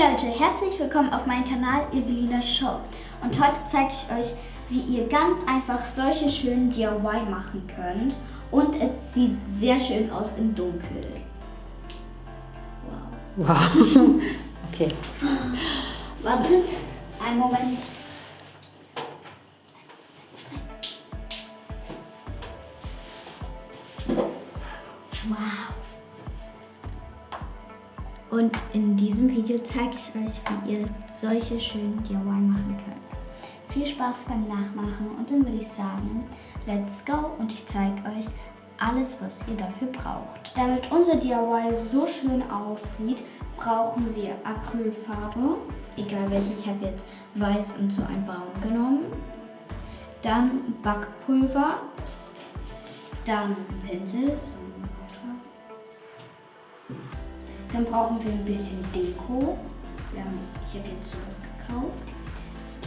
Leute, herzlich willkommen auf meinem Kanal Evelina Show. Und heute zeige ich euch, wie ihr ganz einfach solche schönen DIY machen könnt. Und es sieht sehr schön aus im Dunkel. Wow. Wow. Okay. Wartet, einen Moment. Video zeige ich euch, wie ihr solche schönen DIY machen könnt. Viel Spaß beim Nachmachen und dann würde ich sagen, let's go und ich zeige euch alles, was ihr dafür braucht. Damit unser DIY so schön aussieht, brauchen wir Acrylfarbe, egal welche, ich habe jetzt weiß und so ein Braun genommen. Dann Backpulver, dann Pinsel, so dann brauchen wir ein bisschen Deko. Haben, ich habe jetzt sowas gekauft.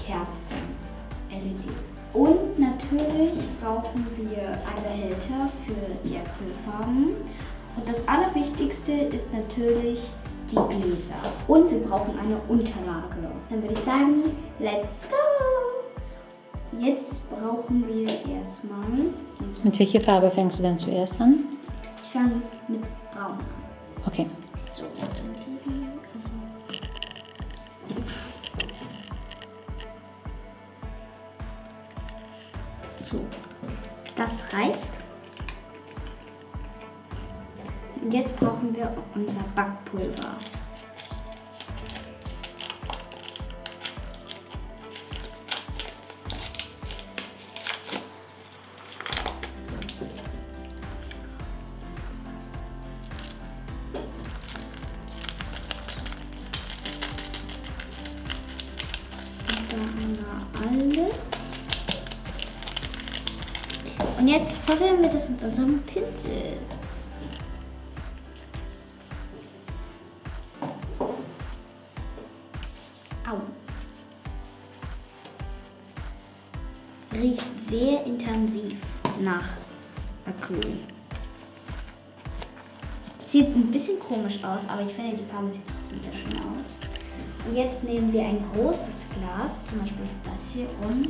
Kerzen, LED. Und natürlich brauchen wir einen Behälter für die Acrylfarben. Und das Allerwichtigste ist natürlich die Gläser. Und wir brauchen eine Unterlage. Dann würde ich sagen, let's go! Jetzt brauchen wir erstmal... Mit welcher Farbe fängst du denn zuerst an? Ich fange mit Braun an. Okay. So, liegen also. So, das reicht. Und jetzt brauchen wir unser Backpulver. Da alles. Und jetzt verwirren wir das mit unserem Pinsel. Au. Riecht sehr intensiv nach Acryl. Sieht ein bisschen komisch aus, aber ich finde, die Farbe sieht trotzdem sehr schön aus. Und jetzt nehmen wir ein großes Glas, zum Beispiel das hier, und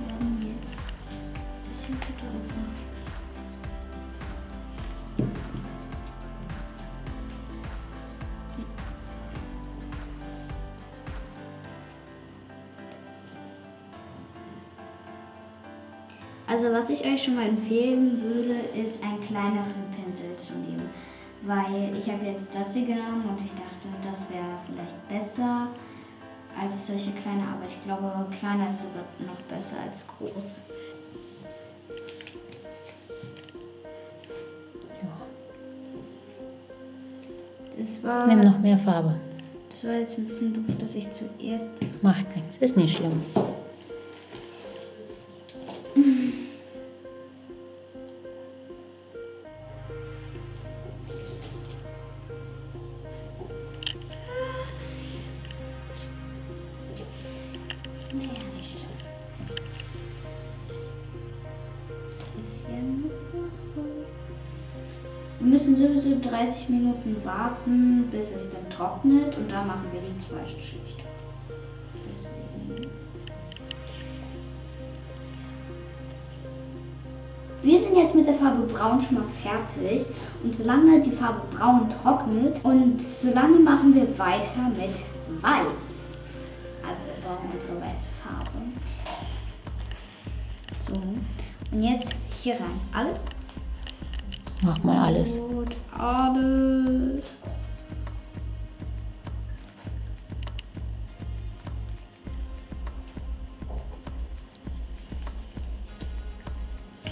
werden jetzt ein bisschen zu drücken. Also was ich euch schon mal empfehlen würde, ist einen kleineren Pinsel zu nehmen weil ich habe jetzt das hier genommen und ich dachte, das wäre vielleicht besser als solche kleine, aber ich glaube, kleiner ist sogar noch besser als groß. Das war, Nimm noch mehr Farbe. Das war jetzt ein bisschen doof, dass ich zuerst... Das macht nichts, ist nicht schlimm. Müssen sowieso 30 Minuten warten, bis es dann trocknet und dann machen wir die zweite Schicht. Wir sind jetzt mit der Farbe Braun schon mal fertig und solange die Farbe Braun trocknet und solange machen wir weiter mit Weiß. Also wir brauchen unsere weiße Farbe. So, und jetzt hier rein. Alles? Mach mal alles. Gut, alles.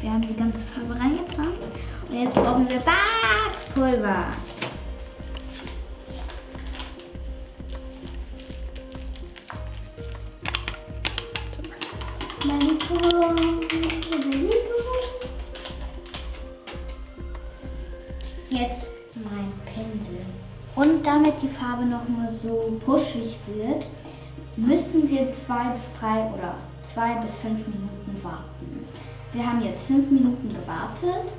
Wir haben die ganze Farbe reingetan. Und jetzt brauchen wir Backpulver. Jetzt Und damit die Farbe noch mal so puschig wird, müssen wir zwei bis drei oder zwei bis fünf Minuten warten. Wir haben jetzt fünf Minuten gewartet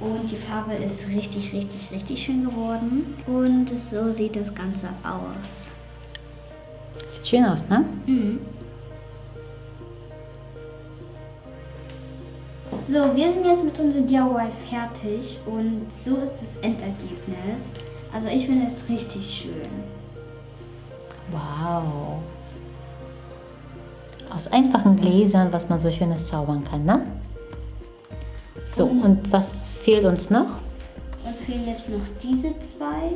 und die Farbe ist richtig, richtig, richtig schön geworden. Und so sieht das Ganze aus. Sieht schön aus, ne? So, wir sind jetzt mit unserem DIY fertig und so ist das Endergebnis. Also ich finde es richtig schön. Wow. Aus einfachen Gläsern, was man so schönes zaubern kann, ne? So, und was fehlt uns noch? Uns fehlen jetzt noch diese zwei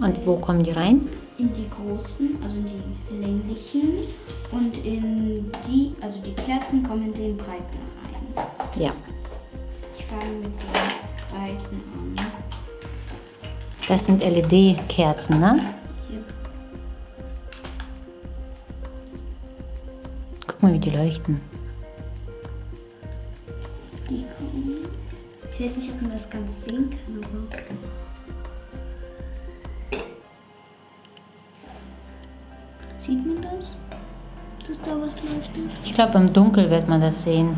Und wo kommen die rein? in die großen, also in die länglichen und in die, also die Kerzen kommen in den breiten rein. Ja. Ich fange mit den breiten an. Das sind LED-Kerzen, ne? Guck mal, wie die leuchten. Ich weiß nicht, ob man das ganz sehen kann, aber. Sieht man das? Dass da was leuchtet? Ich glaube, im Dunkel wird man das sehen.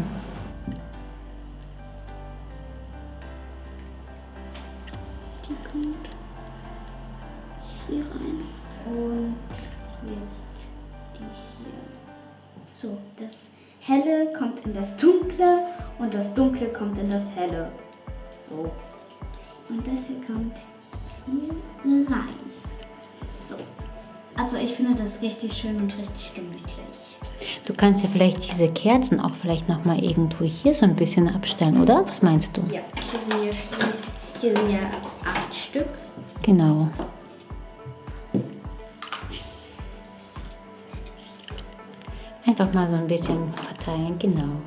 Hier rein. Und jetzt die hier. So, das Helle kommt in das Dunkle und das Dunkle kommt in das Helle. So. Und das hier kommt hier rein. So. Also ich finde das richtig schön und richtig gemütlich. Du kannst ja vielleicht diese Kerzen auch vielleicht noch mal irgendwo hier so ein bisschen abstellen, oder? Was meinst du? Ja, hier sind ja, hier sind ja acht Stück. Genau. Einfach mal so ein bisschen verteilen, genau.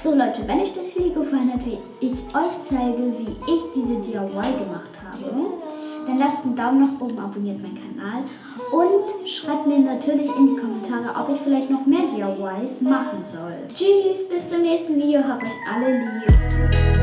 So Leute, wenn euch das Video gefallen hat, wie ich euch zeige, wie ich diese DIY gemacht habe, dann lasst einen Daumen nach oben, abonniert meinen Kanal und schreibt mir natürlich in die Kommentare, ob ich vielleicht noch mehr DIYs machen soll. Tschüss, bis zum nächsten Video, habt euch alle lieb.